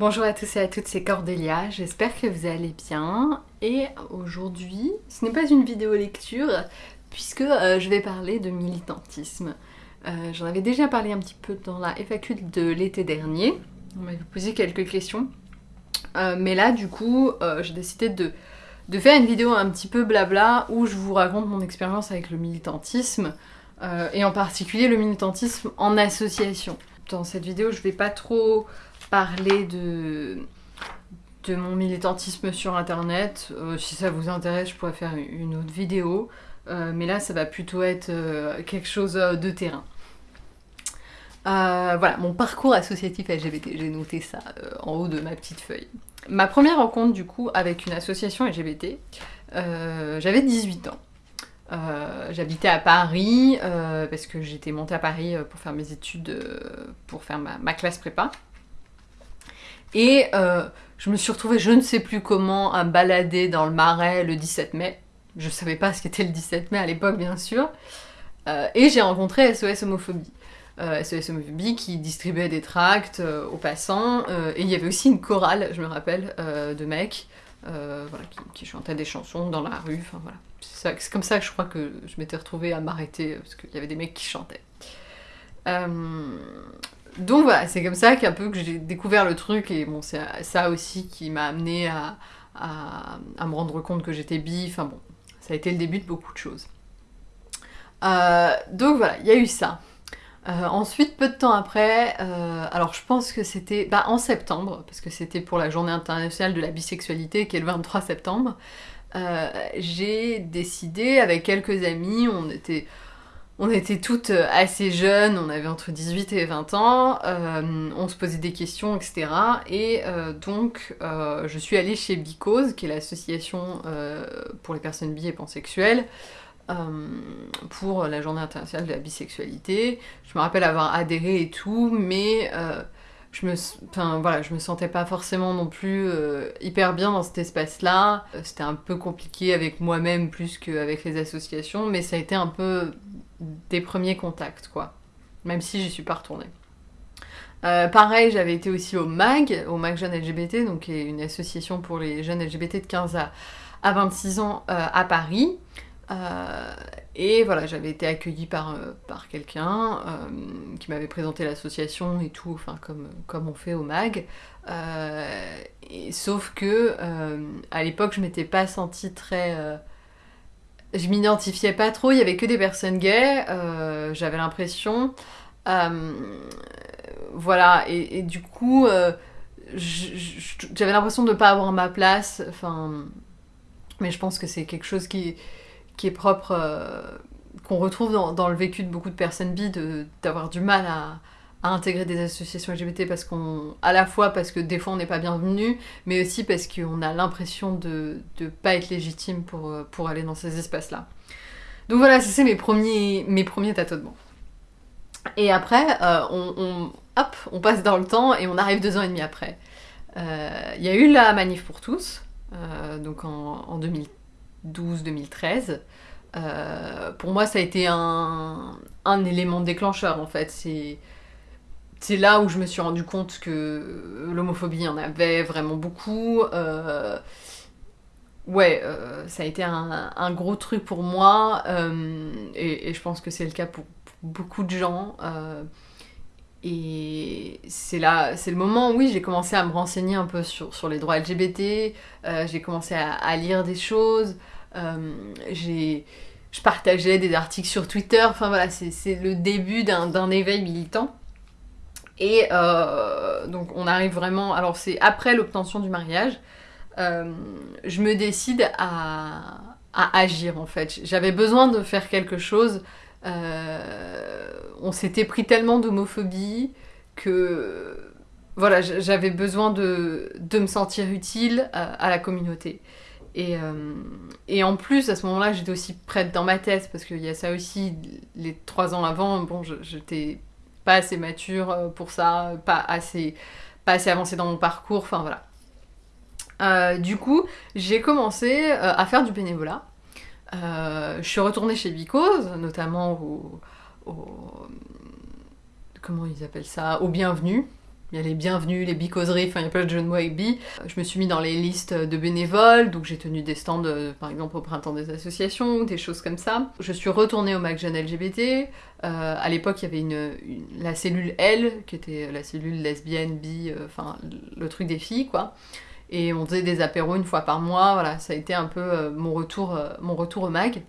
Bonjour à tous et à toutes, c'est Cordélia, j'espère que vous allez bien. Et aujourd'hui, ce n'est pas une vidéo lecture, puisque euh, je vais parler de militantisme. Euh, j'en avais déjà parlé un petit peu dans la FAQ de l'été dernier, on m'avait posé quelques questions. Euh, mais là, du coup, j'ai décidé de, de, faire une vidéo un petit peu blabla, où je vous raconte mon expérience avec le militantisme, et en particulier le militantisme en association. Dans cette vidéo, je vais pas trop parler de, de mon militantisme sur internet. Euh, si ça vous intéresse, je pourrais faire une autre vidéo. Euh, mais là, ça va plutôt être euh, quelque chose de terrain. voilà, mon parcours associatif LGBT, j'ai noté ça en haut de ma petite feuille. Ma première rencontre du coup avec une association LGBT, j'avais 18 ans. J'habitais à Paris parce que j'étais montée à Paris pour faire mes études, pour faire ma, ma classe prépa. Et euh, je me suis retrouvée, je ne sais plus comment, à balader dans le marais le 17 mai. Je savais pas ce qu'était le 17 mai à l'époque, bien sûr. Euh, et j'ai rencontré SOS Homophobie. SOS euh, Homophobie qui distribuait des tracts aux passants. et il y avait aussi une chorale, je me rappelle, de mecs voilà, qui, chantaient des chansons dans la rue. Enfin, voilà. C'est comme ça que je crois que je m'étais retrouvée à m'arrêter, parce qu'il y avait des mecs qui chantaient. Donc voilà, c'est comme ça qu'un peu que j'ai découvert le truc, et bon, c'est ça aussi qui m'a amené à, me rendre compte que j'étais bi, enfin bon, ça a été le début de beaucoup de choses. Euh, donc voilà, il y a eu ça. Euh, ensuite, peu de temps après, euh, alors je pense que c'était bah, en septembre, parce que c'était pour la journée internationale de la bisexualité qui est le 23 septembre, j'ai décidé avec quelques amis, on était on était toutes euh, assez jeunes, on avait entre 18 et 20 ans, euh, on se posait des questions, etc. Et euh, donc, je suis allée chez Bicose, qui est l'association pour les personnes bi et pansexuelles, pour la journée internationale de la bisexualité. Je me rappelle avoir adhéré et tout, mais je me, me sentais pas forcément non plus hyper bien dans cet espace-là. C'était un peu compliqué avec moi-même plus qu'avec les associations, mais ça a été un peu des premiers contacts, quoi. Même si j'y suis pas retournée. Euh, pareil, j'avais été aussi au MAG, au MAG Jeunes LGBT, donc une association pour les jeunes LGBT de 15 à, 26 ans euh, à Paris. Euh, et voilà, j'avais été accueillie par, par quelqu'un qui m'avait présenté l'association et tout, enfin comme, comme on fait au MAG. Sauf que à l'époque, je m'étais pas sentie très je m'identifiais pas trop, il y avait que des personnes gays, euh, j'avais l'impression. Euh, voilà, et, du coup, euh, j'avais l'impression de pas avoir ma place, enfin, mais je pense que c'est quelque chose qui, qui est propre, qu'on retrouve dans, le vécu de beaucoup de personnes bi, d'avoir du mal à, à intégrer des associations LGBT parce qu'on, à la fois parce que des fois on n'est pas bienvenu, mais aussi parce qu'on a l'impression de ne pas être légitime pour, euh, pour aller dans ces espaces-là. Donc voilà, c'est mes premiers, mes premiers tâtonnements. Et après, euh, on, hop, on passe dans le temps et on arrive deux ans et demi après. Euh, il y a eu la manif pour tous, donc en, en 2012-2013. pour moi, ça a été un, un élément déclencheur en fait. C'est là où je me suis rendu compte que l'homophobie en avait vraiment beaucoup. Euh, ouais, euh, ça a été un, gros truc pour moi, euh, et, je pense que c'est le cas pour, beaucoup de gens. et c'est là, c'est le moment oui, j'ai commencé à me renseigner un peu sur, sur les droits LGBT, j'ai commencé à, lire des choses, j'ai je partageais des articles sur Twitter, enfin voilà, c'est le début d'un éveil militant. Et euh, donc on arrive vraiment, alors c'est après l'obtention du mariage, euh, je me décide à, agir en fait. J'avais besoin de faire quelque chose. Euh, on s'était pris tellement d'homophobie que voilà, j'avais besoin de, me sentir utile à, la communauté. Et, et, en plus, à ce moment-là, j'étais aussi prête dans ma tête, parce qu'il y a ça aussi, les trois ans avant, bon, j'étais pas assez mature euh, pour ça, pas assez, pas assez avancée dans mon parcours, enfin voilà. Euh, du coup, j'ai commencé euh, à faire du bénévolat. je suis retournée chez Bicose, notamment au, Comment ils appellent ça Au bienvenu. Il y a les bienvenus, les bicauseries, enfin il y a plein de jeux de mots bi. Je me suis mis dans les listes de bénévoles, donc j'ai tenu des stands euh, par exemple au printemps des associations, des choses comme ça. Je suis retournée au Mac Jeune LGBT. Euh, à l'époque il y avait une, la cellule L, qui était la cellule lesbienne, bi, euh, enfin le truc des filles quoi. Et on faisait des apéros une fois par mois, voilà, ça a été un peu mon, retour, mon retour au mag.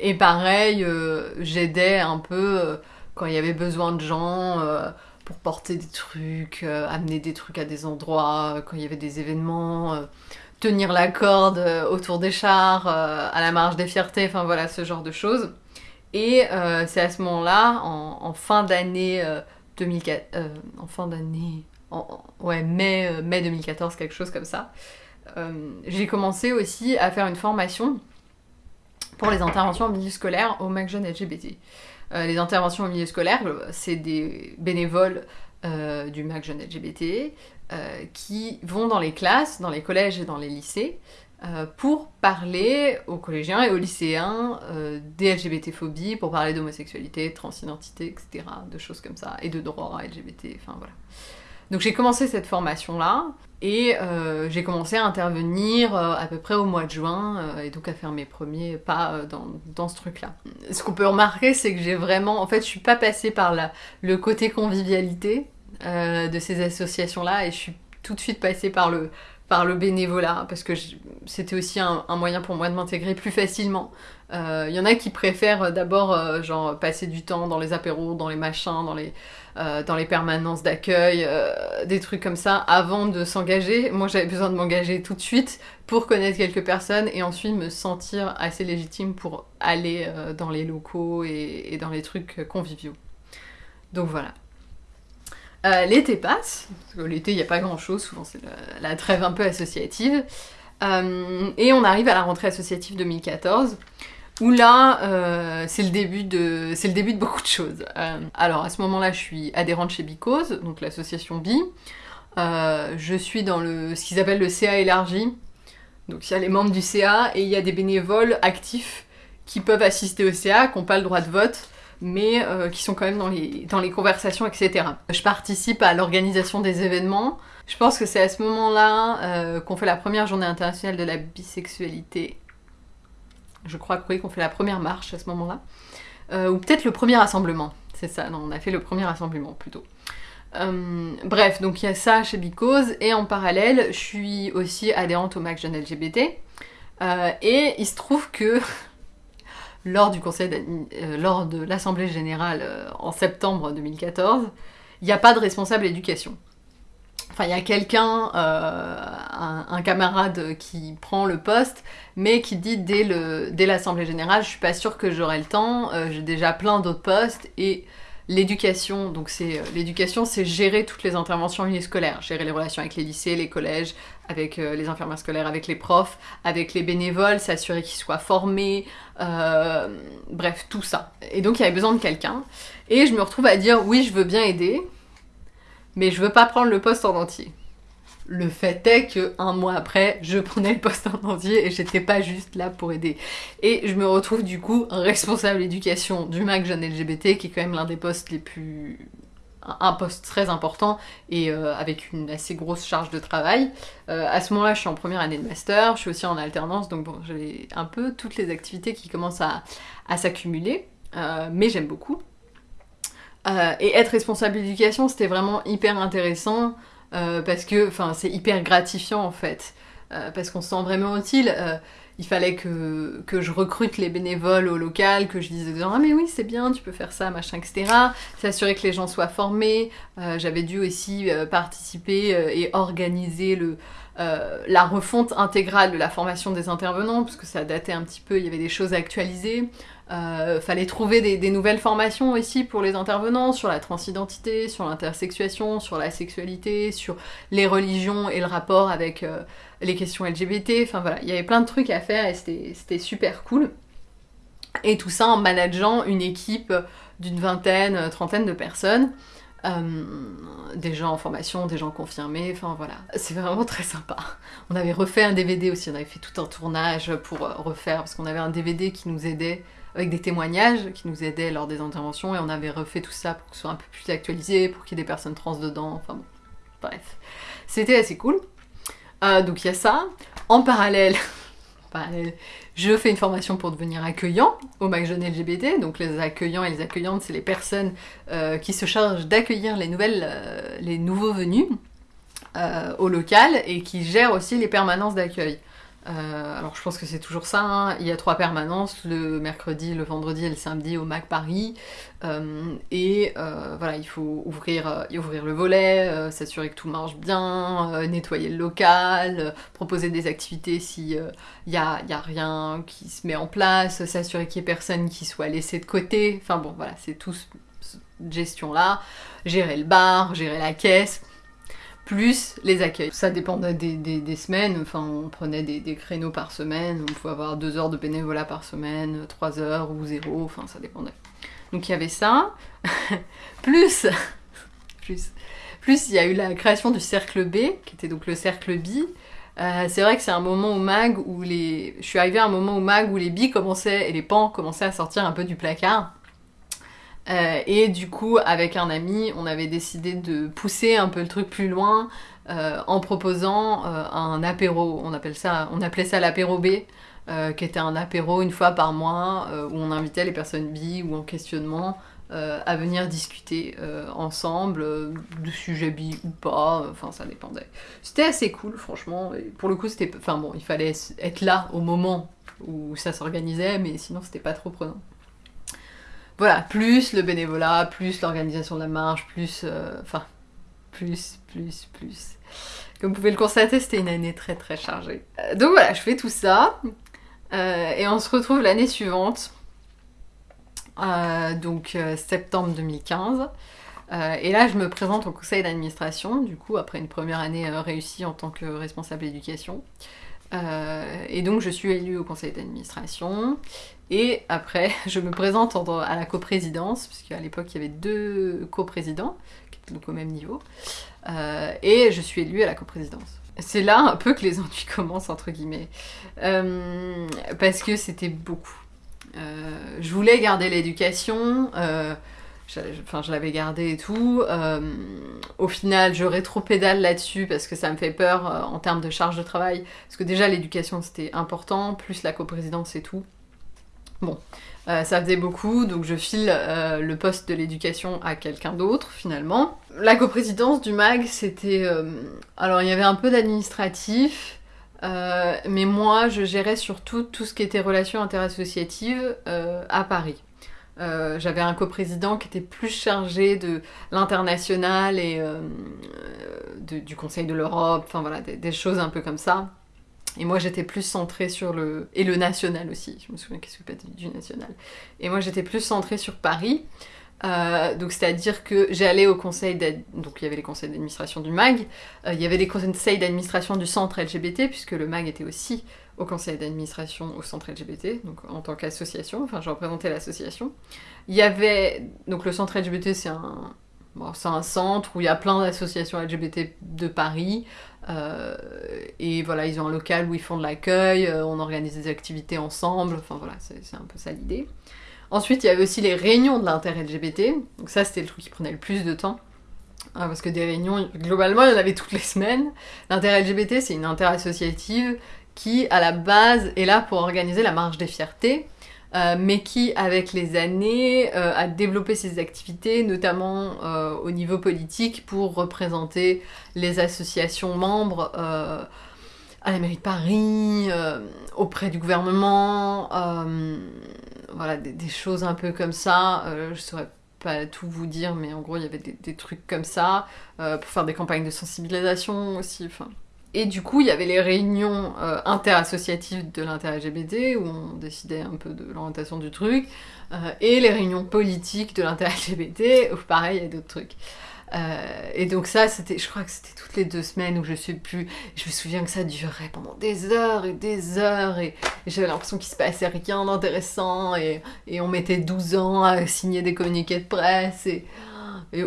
et pareil, j'aidais un peu quand il y avait besoin de gens pour porter des trucs, euh, amener des trucs à des endroits, euh, quand il y avait des événements, euh, tenir la corde autour des chars, à la marge des fiertés, enfin voilà, ce genre de choses. Et c'est à ce moment-là, en, fin d'année 2004, en fin d'année, ouais, mai, mai 2014, quelque chose comme ça, j'ai commencé aussi à faire une formation pour les interventions en milieu scolaire au Mac Jeune LGBT. Euh, les interventions au milieu scolaire, c'est des bénévoles euh, du MAC Jeune LGBT euh, qui vont dans les classes, dans les collèges et dans les lycées pour parler aux collégiens et aux lycéens des LGBT-phobies, pour parler d'homosexualité, transidentité, etc., de choses comme ça, et de droits LGBT, enfin voilà. Donc j'ai commencé cette formation-là, et euh, j'ai commencé à intervenir euh, à peu près au mois de juin, euh, et donc à faire mes premiers pas dans, ce truc-là. Ce qu'on peut remarquer, c'est que j'ai vraiment... En fait, je suis pas passée par le côté convivialité de ces associations-là, et je suis tout de suite passée par le, par le bénévolat, parce que c'était aussi un, moyen pour moi de m'intégrer plus facilement. Il y en a qui préfèrent d'abord genre passer du temps dans les apéros, dans les machins, dans les euh, dans les permanences d'accueil, euh, des trucs comme ça, avant de s'engager. Moi, j'avais besoin de m'engager tout de suite pour connaître quelques personnes et ensuite me sentir assez légitime pour aller euh, dans les locaux et, dans les trucs conviviaux. Donc voilà. l'été passe, parce que l'été il n'y a pas grand chose, souvent c'est la, trêve un peu associative, et on arrive à la rentrée associative 2014 où là, euh, c'est le, début de, le début de beaucoup de choses. Euh, alors à ce moment-là, je suis adhérente chez Bicose, donc l'association Bi. Euh, je suis dans le, ce qu'ils appellent le CA élargi. Donc il y a les membres du CA et il y a des bénévoles actifs qui peuvent assister au CA, qui n'ont pas le droit de vote, mais qui sont quand même dans les, dans les conversations, etc. Je participe à l'organisation des événements. Je pense que c'est à ce moment-là qu'on fait la première journée internationale de la bisexualité je crois qu'on fait la première marche à ce moment-là. Euh, ou peut-être le premier rassemblement. C'est ça, non, on a fait le premier rassemblement plutôt. Euh, bref, donc il y a ça chez Bicose, et en parallèle, je suis aussi adhérente au MAC Jeune LGBT. Euh, et il se trouve que lors du conseil lors de l'Assemblée Générale en septembre 2014, il n'y a pas de responsable éducation. Enfin, il y a quelqu'un, euh, un, camarade qui prend le poste, mais qui dit dès, l'Assemblée Générale, je suis pas sûre que j'aurai le temps, euh, j'ai déjà plein d'autres postes, et l'éducation, donc c'est euh, l'éducation, c'est gérer toutes les interventions scolaires, gérer les relations avec les lycées, les collèges, avec les infirmières scolaires, avec les profs, avec les bénévoles, s'assurer qu'ils soient formés, bref, tout ça. Et donc il y avait besoin de quelqu'un, et je me retrouve à dire oui, je veux bien aider, mais je veux pas prendre le poste en entier. Le fait est que un mois après, je prenais le poste en entier et j'étais pas juste là pour aider. Et je me retrouve du coup responsable éducation du MAC Jeune LGBT, qui est quand même l'un des postes les plus un poste très important et euh, avec une assez grosse charge de travail. Euh, à ce moment-là, je suis en première année de master, je suis aussi en alternance, donc bon, j'ai un peu toutes les activités qui commencent à, s'accumuler, euh, mais j'aime beaucoup. Euh, et être responsable d'éducation, c'était vraiment hyper intéressant euh, parce que c'est hyper gratifiant en fait. Euh, parce qu'on se sent vraiment utile. il fallait que, je recrute les bénévoles au local, que je disais Ah, mais oui, c'est bien, tu peux faire ça, machin, etc. S'assurer que les gens soient formés. J'avais dû aussi participer et organiser la refonte intégrale de la formation des intervenants, parce que ça datait un petit peu, il y avait des choses à actualiser. Euh, fallait trouver des, nouvelles formations aussi pour les intervenants sur la transidentité, sur l'intersexuation, sur la sexualité, sur les religions et le rapport avec euh, les questions LGBT. Enfin voilà, il y avait plein de trucs à faire et c'était super cool. Et tout ça en manageant une équipe d'une vingtaine, trentaine de personnes. Euh, des gens en formation, des gens confirmés, enfin voilà. C'est vraiment très sympa. On avait refait un DVD aussi, on avait fait tout un tournage pour refaire, parce qu'on avait un DVD qui nous aidait avec des témoignages qui nous aidaient lors des interventions, et on avait refait tout ça pour que ce soit un peu plus actualisé, pour qu'il y ait des personnes trans dedans, enfin bon, bref. C'était assez cool. Euh, donc il y a ça. En parallèle, je fais une formation pour devenir accueillant au Mac Jeune LGBT. Donc les accueillants et les accueillantes, c'est les personnes euh, qui se chargent d'accueillir les nouvelles, euh, les nouveaux venus au local et qui gèrent aussi les permanences d'accueil. Euh, alors je pense que c'est toujours ça, hein. il y a trois permanences, le mercredi, le vendredi et le samedi au MAC Paris. Euh, et euh, voilà, il faut ouvrir, le volet, s'assurer que tout marche bien, nettoyer le local, proposer des activités s'il n'y a, y a rien qui se met en place, s'assurer qu'il n'y ait personne qui soit laissé de côté. Enfin bon, voilà, c'est tout cette gestion-là. Gérer le bar, gérer la caisse plus les accueils. Ça dépendait des, semaines, enfin on prenait des, créneaux par semaine, on pouvait avoir deux heures de bénévolat par semaine, trois heures ou zéro, enfin ça dépendait. Donc il y avait ça, plus, plus, plus il y a eu la création du cercle B, qui était donc le cercle B. Euh, c'est vrai que c'est un moment au mag où les... Je suis arrivée à un moment au mag où les billes commençaient et les pans commençaient à sortir un peu du placard. Euh, et du coup, avec un ami, on avait décidé de pousser un peu le truc plus loin euh, en proposant euh, un apéro. On, appelle ça, on appelait ça l'apéro B, qui était un apéro une fois par mois où on invitait les personnes bi ou en questionnement à venir discuter ensemble de sujets bi ou pas. Enfin, ça dépendait. C'était assez cool, franchement. Pour le coup, c'était. Enfin bon, il fallait être là au moment où ça s'organisait, mais sinon, c'était pas trop prenant. Voilà, plus le bénévolat, plus l'organisation de la marche, plus... Euh, enfin, plus, plus, plus. Comme vous pouvez le constater, c'était une année très très chargée. Euh, donc voilà, je fais tout ça. Euh, et on se retrouve l'année suivante. donc septembre 2015. et là, je me présente au conseil d'administration, du coup, après une première année réussie en tant que responsable d'éducation. et donc, je suis élue au conseil d'administration. Et après, je me présente à la coprésidence, puisqu'à l'époque il y avait deux coprésidents, qui étaient donc au même niveau, euh, et je suis élue à la coprésidence. C'est là un peu que les ennuis commencent, entre guillemets, euh, parce que c'était beaucoup. Euh, je voulais garder l'éducation, enfin je l'avais gardé et tout. au final, je rétro-pédale là-dessus parce que ça me fait peur en termes de charge de travail, parce que déjà l'éducation c'était important, plus la coprésidence et tout. Bon, euh, ça faisait beaucoup, donc je file euh, le poste de l'éducation à quelqu'un d'autre finalement. La coprésidence du MAG, c'était... Euh, alors il y avait un peu d'administratif, mais moi je gérais surtout tout ce qui était relations interassociatives à Paris. J'avais un coprésident qui était plus chargé de l'international et du Conseil de l'Europe, enfin voilà, des, choses un peu comme ça. Et moi, j'étais plus centrée sur le... Et le national aussi, je me souviens qu'est-ce que du national? Et moi, j'étais plus centrée sur Paris. Euh, donc, c'est-à-dire que j'allais au conseil Donc, il y avait les conseils d'administration du MAG. Euh, il y avait les conseils d'administration du centre LGBT, puisque le MAG était aussi au conseil d'administration au centre LGBT, donc en tant qu'association. Enfin, je représentais l'association. Il y avait... Donc, le centre LGBT, c'est un... C'est un centre où il y a plein d'associations LGBT de Paris. Euh, et voilà, ils ont un local où ils font de l'accueil, euh, on organise des activités ensemble, enfin voilà, c'est un peu ça l'idée. Ensuite, il y avait aussi les réunions de l'inter-LGBT, donc ça c'était le truc qui prenait le plus de temps. Hein, parce que des réunions, globalement, il y en avait toutes les semaines. L'inter-LGBT, c'est une inter-associative qui, à la base, est là pour organiser la marche des fiertés, euh, mais qui, avec les années, euh, a développé ses activités, notamment euh, au niveau politique, pour représenter les associations membres à la mairie de Paris, auprès du gouvernement, voilà, des, choses un peu comme ça. je saurais pas tout vous dire, mais en gros, il y avait des, trucs comme ça, pour faire des campagnes de sensibilisation aussi. Et du coup, il y avait les réunions euh, interassociatives de l'inter-LGBT, où on décidait un peu de l'orientation du truc, euh, et les réunions politiques de l'inter-LGBT, où pareil, il y a d'autres trucs. Euh, et donc ça, c'était, je crois que c'était toutes les deux semaines où je suis plus... Je me souviens que ça durait pendant des heures et des heures, et, j'avais l'impression qu'il se passait rien d'intéressant, et, et, on mettait 12 ans à signer des communiqués de presse, et,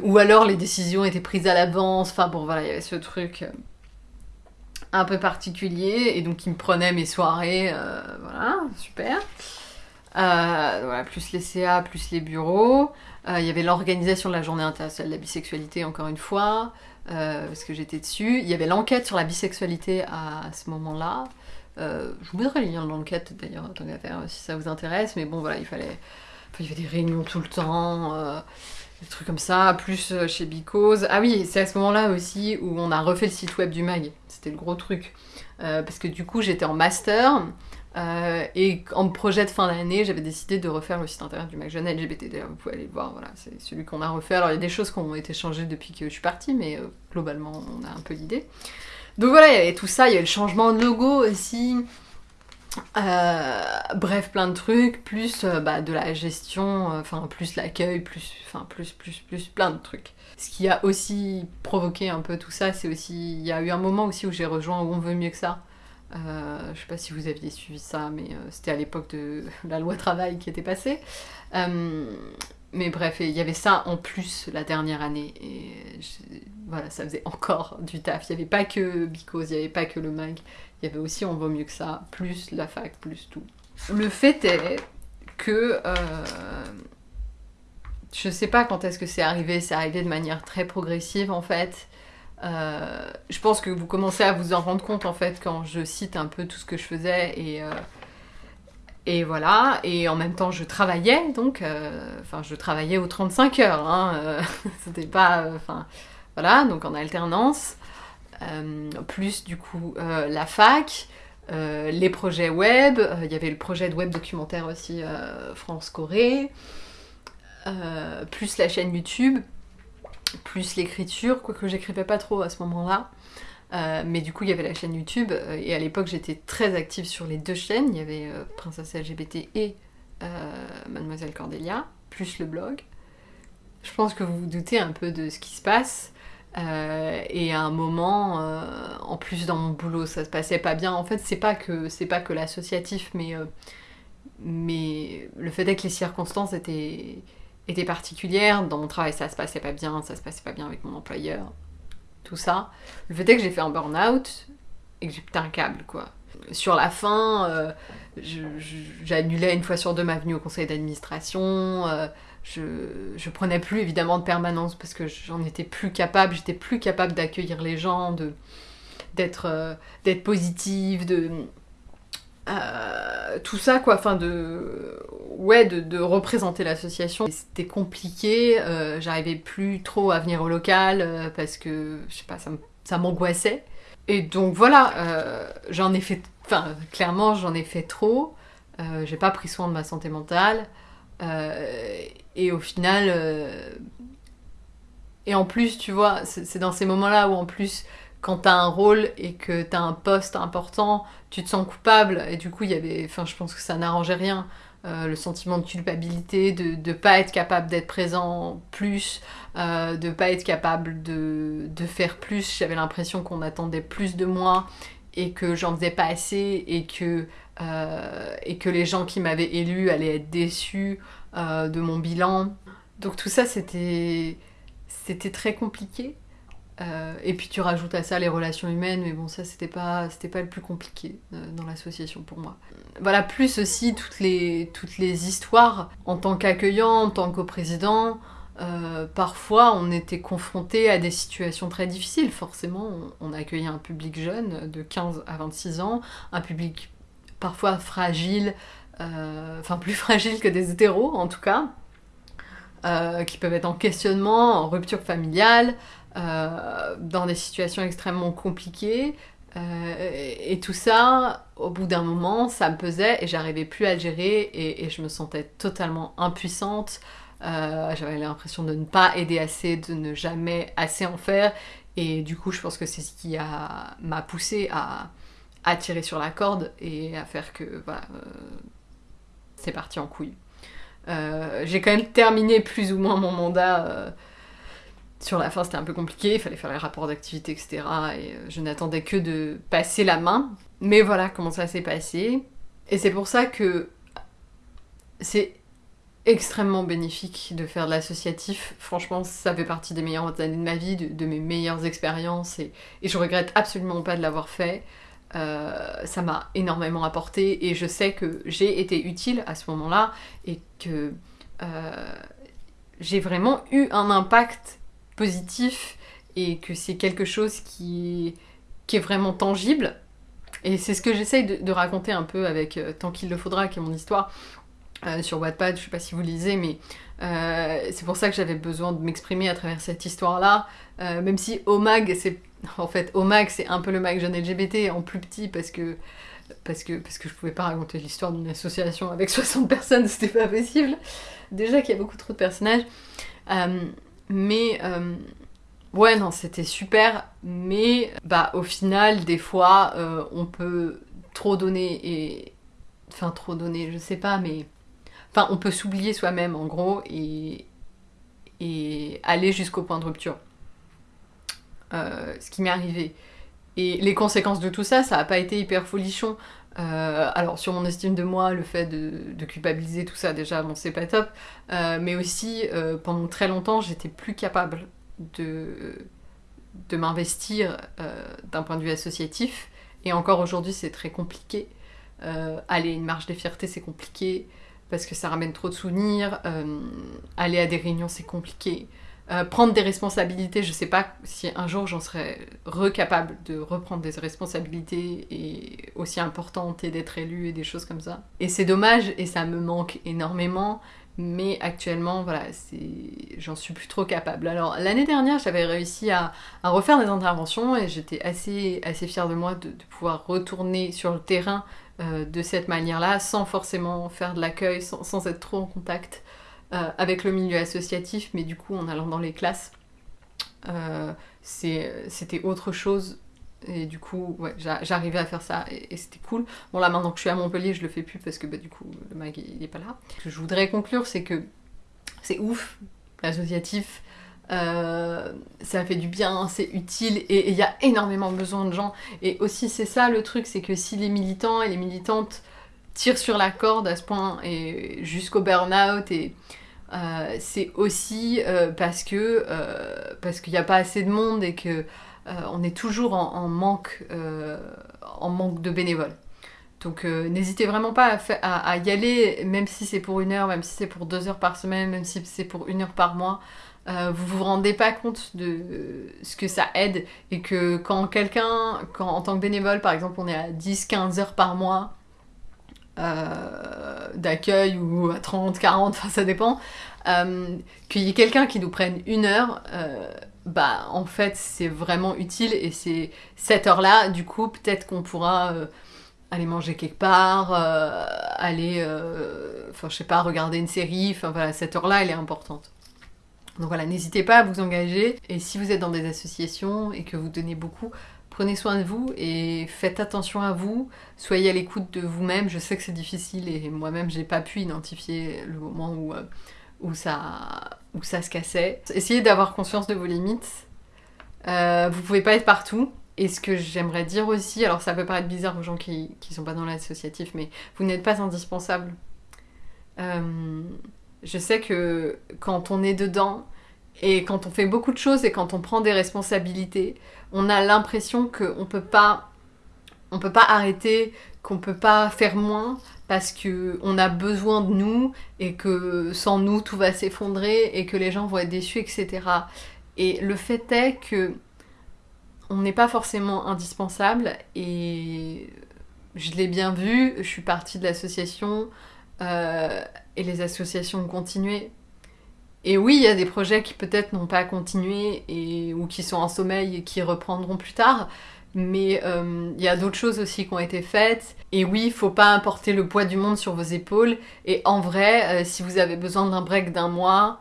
ou alors les décisions étaient prises à l'avance, enfin bon voilà, il y avait ce truc un peu particulier et donc il me prenait mes soirées, euh, voilà, super. voilà, plus les CA, plus les bureaux. Il y avait l'organisation de la journée internationale de la bisexualité, encore une fois, parce que j'étais dessus. Il y avait l'enquête sur la bisexualité à, ce moment-là. je vous mettrai le lien de l'enquête d'ailleurs, tant qu'à faire, si ça vous intéresse. Mais bon, voilà, il fallait. il y avait des réunions tout le temps des trucs comme ça, plus euh, chez Because. Ah oui, c'est à ce moment-là aussi où on a refait le site web du mag. C'était le gros truc. Euh, parce que du coup, j'étais en master. Euh, et en projet de fin d'année, j'avais décidé de refaire le site internet du mag jeune LGBT. D'ailleurs, vous pouvez aller le voir, voilà, c'est celui qu'on a refait. Alors, il y a des choses qui ont été changées depuis que je suis partie, mais globalement, on a un peu l'idée. Donc voilà, il y avait tout ça, il y avait le changement de logo aussi. Euh, bref, plein de trucs, plus euh, bah, de la gestion, euh, enfin plus l'accueil, plus, enfin plus, plus, plus, plein de trucs. Ce qui a aussi provoqué un peu tout ça, c'est aussi, il y a eu un moment aussi où j'ai rejoint Où on veut mieux que ça. je sais pas si vous aviez suivi ça, mais c'était à l'époque de la loi travail qui était passée. mais bref, il y avait ça en plus la dernière année, et voilà, ça faisait encore du taf. Il n'y avait pas que Because, il n'y avait pas que le mag, il y avait aussi On vaut mieux que ça, plus la fac, plus tout. Le fait est que euh, je sais pas quand est-ce que c'est arrivé, c'est arrivé de manière très progressive en fait. Euh, je pense que vous commencez à vous en rendre compte en fait quand je cite un peu tout ce que je faisais et, euh, et voilà. Et en même temps je travaillais donc, enfin je travaillais aux 35 heures, hein, c'était pas, enfin voilà, donc en alternance. Euh, plus du coup euh, la fac, euh, les projets web, il y avait le projet de web documentaire aussi France-Corée, plus la chaîne YouTube, plus l'écriture, quoique j'écrivais pas trop à ce moment-là. mais du coup, il y avait la chaîne YouTube, et à l'époque, j'étais très active sur les deux chaînes. Il y avait Princesse LGBT et Mademoiselle Cordelia, plus le blog. Je pense que vous vous doutez un peu de ce qui se passe. Euh, et à un moment, euh, en plus dans mon boulot, ça se passait pas bien. En fait, c'est pas que c'est pas que l'associatif, mais euh, mais le fait est que les circonstances étaient étaient particulières. Dans mon travail, ça se passait pas bien, ça se passait pas bien avec mon employeur, tout ça. Le fait est que j'ai fait un burn-out et que j'ai pété un câble, quoi. Sur la fin, j'annulais une fois sur deux ma venue au conseil d'administration je, prenais plus évidemment de permanence parce que j'en étais plus capable, j'étais plus capable d'accueillir les gens, de d'être euh, d'être positive, de euh, tout ça quoi, enfin de ouais de, représenter l'association. C'était compliqué, euh, j'arrivais plus trop à venir au local parce que je sais pas, ça m'angoissait. Et donc voilà, j'en ai fait, enfin clairement j'en ai fait trop. j'ai pas pris soin de ma santé mentale. Euh, et au final, euh, et en plus, tu vois, c'est dans ces moments-là où en plus, quand t'as un rôle et que t'as un poste important, tu te sens coupable. Et du coup, il y avait, enfin, je pense que ça n'arrangeait rien. Euh, le sentiment de culpabilité, de ne pas être capable d'être présent plus, euh, de pas être capable de, de faire plus. J'avais l'impression qu'on attendait plus de moi et que j'en faisais pas assez et que, euh, et que les gens qui m'avaient élu allaient être déçus euh, de mon bilan. Donc tout ça, c'était, c'était très compliqué. Euh, et puis tu rajoutes à ça les relations humaines, mais bon, ça c'était pas, pas le plus compliqué dans l'association pour moi. Voilà, plus aussi toutes les, toutes les histoires en tant qu'accueillant, en tant que président. parfois, on était confronté à des situations très difficiles. Forcément, on, on accueillait un public jeune de 15 à 26 ans, un public parfois fragile, euh, enfin plus fragiles que des hétéros en tout cas, euh, qui peuvent être en questionnement, en rupture familiale, euh, dans des situations extrêmement compliquées. et tout ça, au bout d'un moment, ça me pesait et j'arrivais plus à le gérer et, je me sentais totalement impuissante. J'avais l'impression de ne pas aider assez, de ne jamais assez en faire. Et du coup, je pense que c'est ce qui m'a poussé à, à, tirer sur la corde et à faire que voilà, c'est parti en couille. Euh, j'ai quand même terminé plus ou moins mon mandat. Euh, sur la fin, c'était un peu compliqué, il fallait faire les rapports d'activité, etc. Et euh, je n'attendais que de passer la main. Mais voilà comment ça s'est passé. Et c'est pour ça que c'est extrêmement bénéfique de faire de l'associatif. Franchement, ça fait partie des meilleures années de ma vie, de, mes meilleures expériences. Et, et, je regrette absolument pas de l'avoir fait. Ça m'a énormément apporté et je sais que j'ai été utile à ce moment-là et que j'ai vraiment eu un impact positif et que c'est quelque chose qui, est vraiment tangible. Et c'est ce que j'essaye de, raconter un peu avec euh, Tant qu'il le faudra, qui est mon histoire, euh, sur Wattpad, je sais pas si vous lisez, mais euh, c'est pour ça que j'avais besoin de m'exprimer à travers cette histoire-là, même si Omag, c'est en fait Omag, c'est un peu le mag jeune LGBT en plus petit parce que parce que je pouvais pas raconter l'histoire d'une association avec 60 personnes, c'était pas possible. Déjà qu'il y a beaucoup trop de personnages, mais Ouais, non, c'était super, mais bah au final, des fois, euh, on peut trop donner et... Enfin, trop donner, je sais pas, mais... Enfin, on peut s'oublier soi-même, en gros, et aller jusqu'au point de rupture. Euh, ce qui m'est arrivé. Et les conséquences de tout ça, ça n'a pas été hyper folichon. Euh, alors sur mon estime de moi, le fait de, culpabiliser tout ça, déjà, bon, c'est pas top. mais aussi, pendant très longtemps, j'étais plus capable de, de m'investir euh, d'un point de vue associatif. Et encore aujourd'hui, c'est très compliqué. Euh, aller une marche des fiertés, c'est compliqué parce que ça ramène trop de souvenirs. Euh, aller à des réunions, c'est compliqué. Prendre des responsabilités, je sais pas si un jour j'en serais recapable de reprendre des responsabilités et aussi importantes et d'être élue et des choses comme ça. Et c'est dommage et ça me manque énormément mais actuellement, voilà, j'en suis plus trop capable. Alors l'année dernière, j'avais réussi à, refaire des interventions et j'étais assez, assez fière de moi de, pouvoir retourner sur le terrain euh, de cette manière-là, sans forcément faire de l'accueil, sans, être trop en contact euh, avec le milieu associatif, mais du coup en allant dans les classes, euh, c'était autre chose et du coup, j'arrivais à faire ça et, c'était cool. Bon, là, maintenant que je suis à Montpellier, je le fais plus parce que bah, du coup, le mag il, est pas là. Ce que je voudrais conclure, c'est que c'est ouf, l'associatif. Euh, ça fait du bien, c'est utile et il y a énormément besoin de gens. Et aussi, c'est ça le truc, c'est que si les militants et les militantes tirent sur la corde à ce point et jusqu'au burn-out et. Euh, c'est aussi euh, parce que parce qu'il n'y a pas assez de monde et que euh, on est toujours en, manque, euh, en manque de bénévoles. Donc euh, n'hésitez vraiment pas à, y aller, même si c'est pour une heure, même si c'est pour deux heures par semaine, même si c'est pour une heure par mois. vous vous rendez pas compte de ce que ça aide et que quand quelqu'un, quand en tant que bénévole par exemple on est à 10-15 heures par mois d'accueil ou à 30, 40, enfin ça dépend, qu'il y ait quelqu'un qui nous prenne une heure, bah en fait c'est vraiment utile et c'est cette heure-là, du coup peut-être qu'on pourra euh, aller manger quelque part, euh, aller, euh, enfin je sais pas, regarder une série, voilà, cette heure-là elle est importante. Donc voilà, n'hésitez pas à vous engager et si vous êtes dans des associations et que vous donnez beaucoup, prenez soin de vous et faites attention à vous, soyez à l'écoute de vous-même, je sais que c'est difficile et moi-même j'ai pas pu identifier le moment où où ça, où ça se cassait. Essayez d'avoir conscience de vos limites. Euh, vous pouvez pas être partout. Et ce que j'aimerais dire aussi, alors ça peut paraître bizarre aux gens qui, qui sont pas dans l'associatif, mais vous n'êtes pas indispensable. Euh, je sais que quand on est dedans, et quand on fait beaucoup de choses et quand on prend des responsabilités, on a l'impression qu'on peut pas on peut pas arrêter, qu'on peut pas faire moins, parce que on a besoin de nous et que sans nous tout va s'effondrer et que les gens vont être déçus, etc. Et le fait est que on n'est pas forcément indispensable et je l'ai bien vu, je suis partie de l'association euh, et les associations ont continué. Et oui, il y a des projets qui peut-être n'ont pas continué et, ou qui sont en sommeil et qui reprendront plus tard, mais il euh, y a d'autres choses aussi qui ont été faites. Et oui, il faut pas importer le poids du monde sur vos épaules. Et en vrai, euh, si vous avez besoin d'un break d'un mois,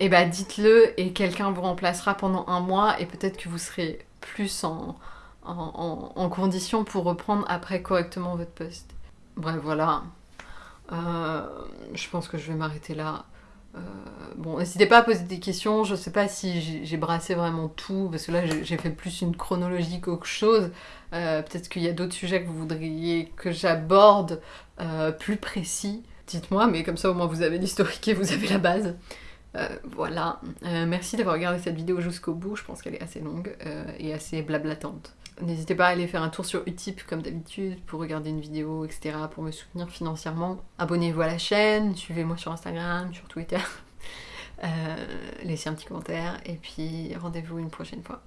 eh ben dites-le et quelqu'un vous remplacera pendant un mois et peut-être que vous serez plus en, en, condition pour reprendre après correctement votre poste. Bref, voilà. Euh, je pense que je vais m'arrêter là. Euh, bon, n'hésitez pas à poser des questions. Je sais pas si j'ai brassé vraiment tout, parce que là j'ai fait plus une chronologie qu'autre chose. Euh, peut-être qu'il y a d'autres sujets que vous voudriez que j'aborde euh, plus précis. Dites-moi, mais comme ça au moins vous avez l'historique et vous avez la base. voilà. merci d'avoir regardé cette vidéo jusqu'au bout. Je pense qu'elle est assez longue et assez blablatante. N'hésitez pas à aller faire un tour sur Utip comme d'habitude pour regarder une vidéo, etc. pour me soutenir financièrement. Abonnez-vous à la chaîne, suivez-moi sur Instagram, sur Twitter. laissez un petit commentaire et puis rendez-vous une prochaine fois.